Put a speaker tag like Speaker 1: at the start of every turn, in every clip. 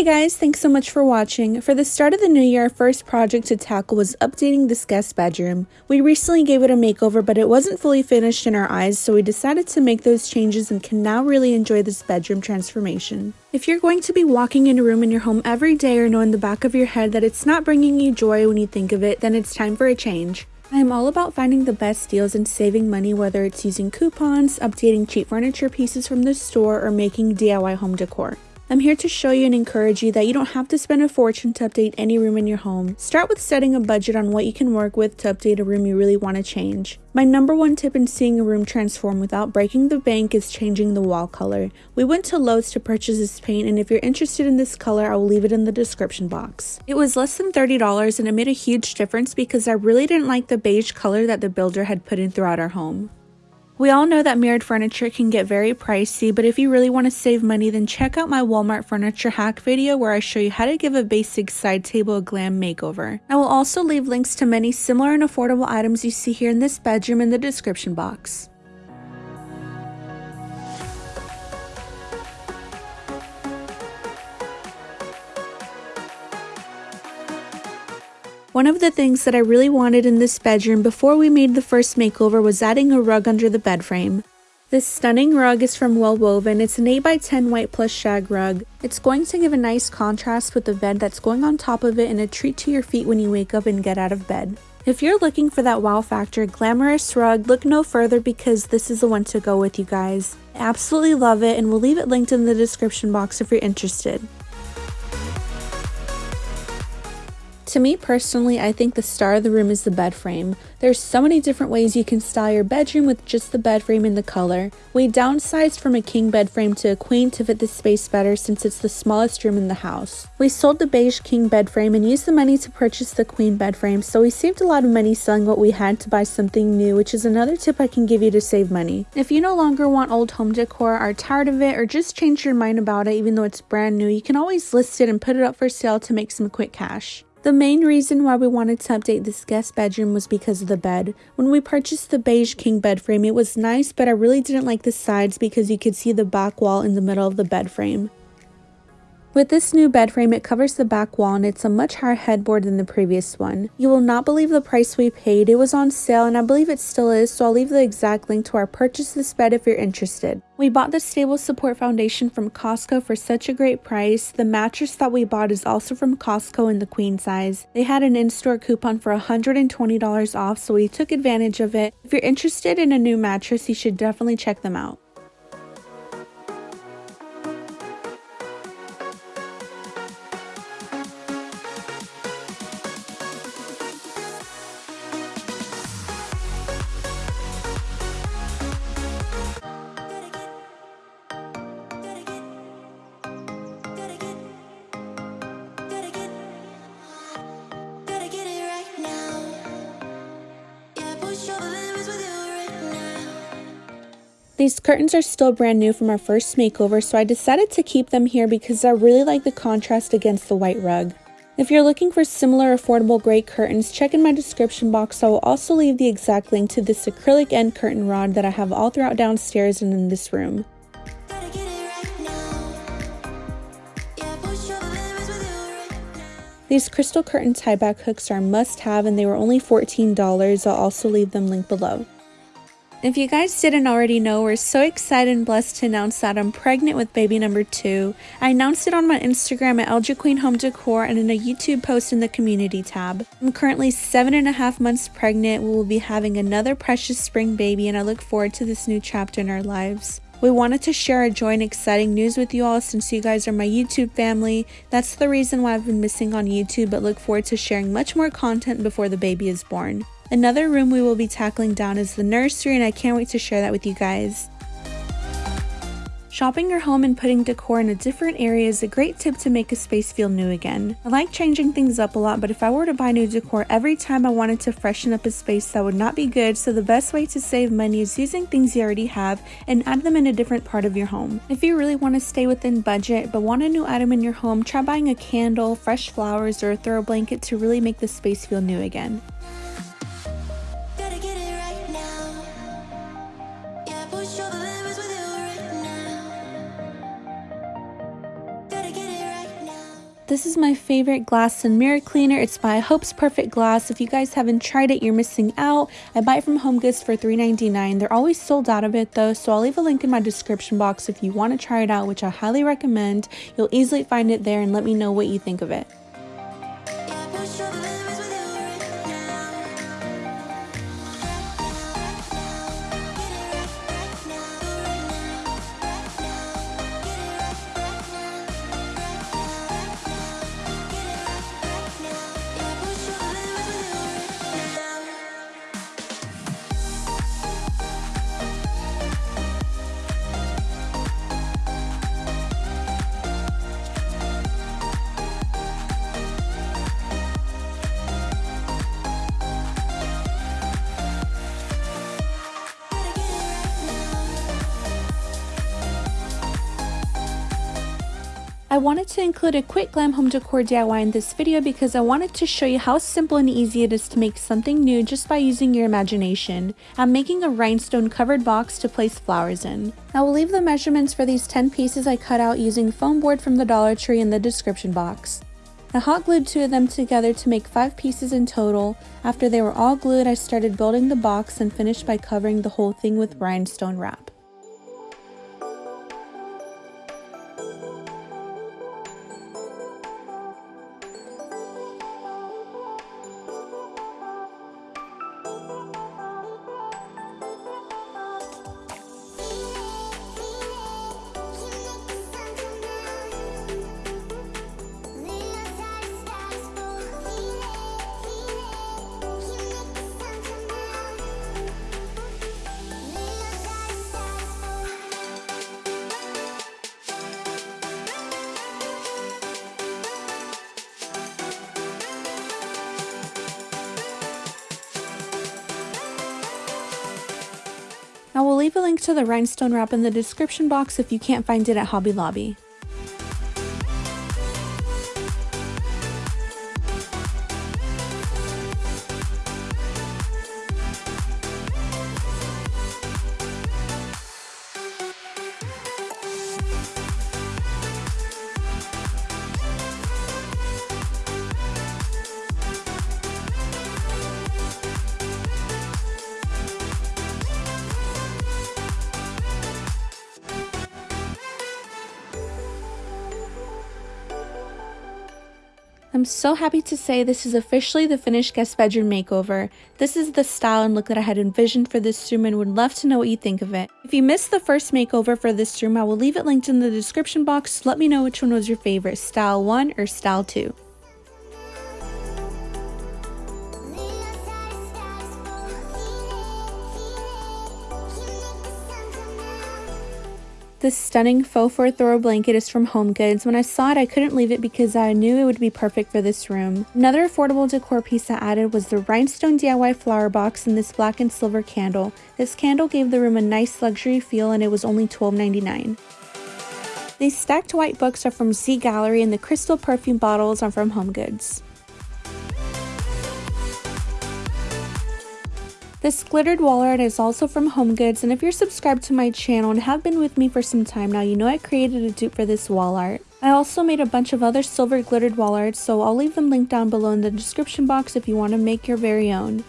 Speaker 1: Hey guys, thanks so much for watching. For the start of the new year, our first project to tackle was updating this guest bedroom. We recently gave it a makeover, but it wasn't fully finished in our eyes, so we decided to make those changes and can now really enjoy this bedroom transformation. If you're going to be walking in a room in your home every day or know in the back of your head that it's not bringing you joy when you think of it, then it's time for a change. I am all about finding the best deals and saving money whether it's using coupons, updating cheap furniture pieces from the store, or making DIY home decor. I'm here to show you and encourage you that you don't have to spend a fortune to update any room in your home. Start with setting a budget on what you can work with to update a room you really want to change. My number one tip in seeing a room transform without breaking the bank is changing the wall color. We went to Lowe's to purchase this paint and if you're interested in this color, I will leave it in the description box. It was less than $30 and it made a huge difference because I really didn't like the beige color that the builder had put in throughout our home. We all know that mirrored furniture can get very pricey, but if you really want to save money, then check out my Walmart furniture hack video where I show you how to give a basic side table a glam makeover. I will also leave links to many similar and affordable items you see here in this bedroom in the description box. One of the things that I really wanted in this bedroom before we made the first makeover was adding a rug under the bed frame. This stunning rug is from Well Woven. It's an 8x10 white plush shag rug. It's going to give a nice contrast with the bed that's going on top of it and a treat to your feet when you wake up and get out of bed. If you're looking for that wow factor glamorous rug, look no further because this is the one to go with you guys. Absolutely love it and we'll leave it linked in the description box if you're interested. To me personally, I think the star of the room is the bed frame. There's so many different ways you can style your bedroom with just the bed frame and the color. We downsized from a king bed frame to a queen to fit the space better since it's the smallest room in the house. We sold the beige king bed frame and used the money to purchase the queen bed frame, so we saved a lot of money selling what we had to buy something new, which is another tip I can give you to save money. If you no longer want old home decor, are tired of it, or just changed your mind about it even though it's brand new, you can always list it and put it up for sale to make some quick cash. The main reason why we wanted to update this guest bedroom was because of the bed. When we purchased the beige king bed frame, it was nice, but I really didn't like the sides because you could see the back wall in the middle of the bed frame. With this new bed frame, it covers the back wall and it's a much higher headboard than the previous one. You will not believe the price we paid. It was on sale and I believe it still is, so I'll leave the exact link to our purchase this bed if you're interested. We bought the Stable Support Foundation from Costco for such a great price. The mattress that we bought is also from Costco in the queen size. They had an in-store coupon for $120 off, so we took advantage of it. If you're interested in a new mattress, you should definitely check them out. These curtains are still brand new from our first makeover, so I decided to keep them here because I really like the contrast against the white rug. If you're looking for similar affordable gray curtains, check in my description box. I will also leave the exact link to this acrylic end curtain rod that I have all throughout downstairs and in this room. These crystal curtain tie back hooks are a must have and they were only $14. I'll also leave them linked below. If you guys didn't already know, we're so excited and blessed to announce that I'm pregnant with baby number two. I announced it on my Instagram at LJ Queen Home Decor and in a YouTube post in the community tab. I'm currently seven and a half months pregnant. We will be having another precious spring baby and I look forward to this new chapter in our lives. We wanted to share our joy and exciting news with you all since you guys are my YouTube family. That's the reason why I've been missing on YouTube, but look forward to sharing much more content before the baby is born. Another room we will be tackling down is the nursery and I can't wait to share that with you guys. Shopping your home and putting decor in a different area is a great tip to make a space feel new again. I like changing things up a lot, but if I were to buy new decor every time I wanted to freshen up a space, that would not be good, so the best way to save money is using things you already have and add them in a different part of your home. If you really want to stay within budget but want a new item in your home, try buying a candle, fresh flowers, or a throw blanket to really make the space feel new again. This is my favorite glass and mirror cleaner. It's by Hope's Perfect Glass. If you guys haven't tried it, you're missing out. I buy it from HomeGoods for $3.99. They're always sold out of it though, so I'll leave a link in my description box if you want to try it out, which I highly recommend. You'll easily find it there and let me know what you think of it. I wanted to include a quick glam home decor DIY in this video because I wanted to show you how simple and easy it is to make something new just by using your imagination. I'm making a rhinestone covered box to place flowers in. I will leave the measurements for these 10 pieces I cut out using foam board from the Dollar Tree in the description box. I hot glued two of them together to make five pieces in total. After they were all glued, I started building the box and finished by covering the whole thing with rhinestone wrap. I will leave a link to the rhinestone wrap in the description box if you can't find it at Hobby Lobby. I'm so happy to say this is officially the finished guest bedroom makeover. This is the style and look that I had envisioned for this room and would love to know what you think of it. If you missed the first makeover for this room, I will leave it linked in the description box. Let me know which one was your favorite, style 1 or style 2. This stunning faux fur throw blanket is from HomeGoods. When I saw it, I couldn't leave it because I knew it would be perfect for this room. Another affordable decor piece I added was the rhinestone DIY flower box and this black and silver candle. This candle gave the room a nice luxury feel and it was only $12.99. These stacked white books are from Z Gallerie and the crystal perfume bottles are from HomeGoods. This glittered wall art is also from HomeGoods and if you're subscribed to my channel and have been with me for some time now, you know I created a dupe for this wall art. I also made a bunch of other silver glittered wall art, so I'll leave them linked down below in the description box if you want to make your very own.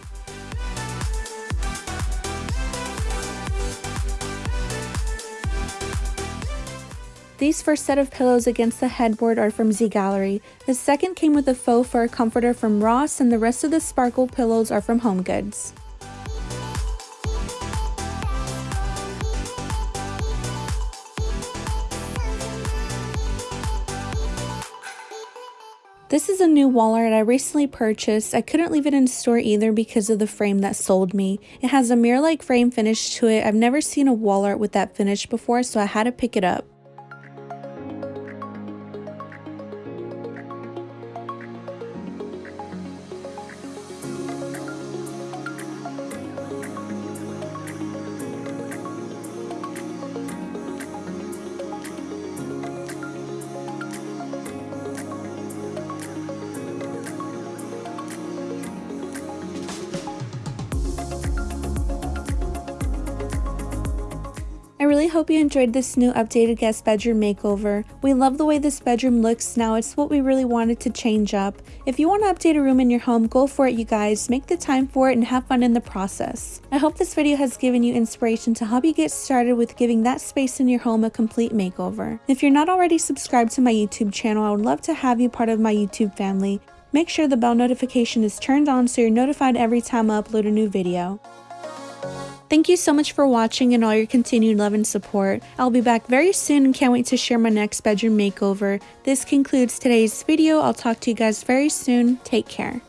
Speaker 1: These first set of pillows against the headboard are from Z Gallerie. The second came with a faux fur comforter from Ross and the rest of the sparkle pillows are from HomeGoods. This is a new wall art I recently purchased. I couldn't leave it in store either because of the frame that sold me. It has a mirror-like frame finish to it. I've never seen a wall art with that finish before, so I had to pick it up. really hope you enjoyed this new updated guest bedroom makeover. We love the way this bedroom looks now, it's what we really wanted to change up. If you want to update a room in your home, go for it you guys, make the time for it and have fun in the process. I hope this video has given you inspiration to help you get started with giving that space in your home a complete makeover. If you're not already subscribed to my YouTube channel, I would love to have you part of my YouTube family. Make sure the bell notification is turned on so you're notified every time I upload a new video. Thank you so much for watching and all your continued love and support. I'll be back very soon and can't wait to share my next bedroom makeover. This concludes today's video. I'll talk to you guys very soon. Take care.